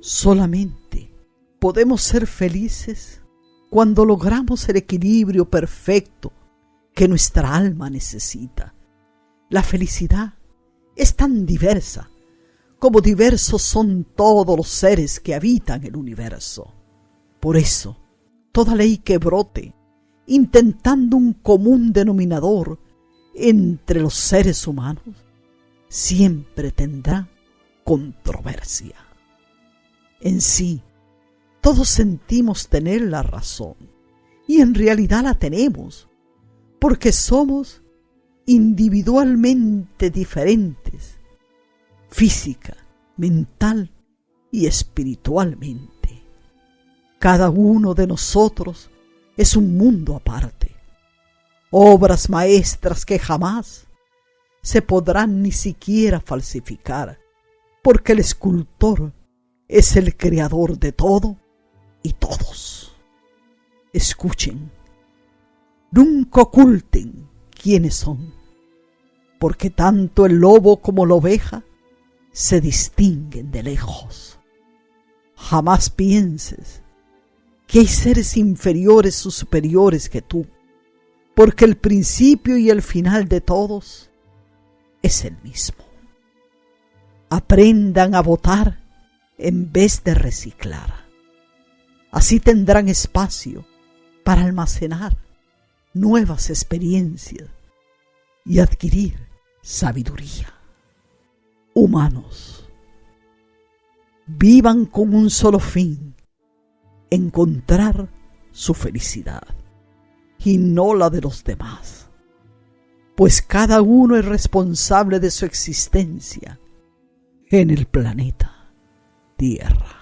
Solamente podemos ser felices cuando logramos el equilibrio perfecto que nuestra alma necesita. La felicidad es tan diversa como diversos son todos los seres que habitan el universo. Por eso, toda ley que brote, intentando un común denominador entre los seres humanos, siempre tendrá controversia. En sí, todos sentimos tener la razón, y en realidad la tenemos, porque somos individualmente diferentes, física, mental y espiritualmente. Cada uno de nosotros es un mundo aparte, obras maestras que jamás se podrán ni siquiera falsificar, porque el escultor es el creador de todo y todos. Escuchen, nunca oculten quiénes son, porque tanto el lobo como la oveja se distinguen de lejos. Jamás pienses que hay seres inferiores o superiores que tú, porque el principio y el final de todos es el mismo. Aprendan a votar en vez de reciclar. Así tendrán espacio para almacenar nuevas experiencias y adquirir sabiduría. Humanos, vivan con un solo fin, encontrar su felicidad y no la de los demás, pues cada uno es responsable de su existencia en el planeta Tierra.